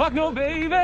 Fuck no, baby.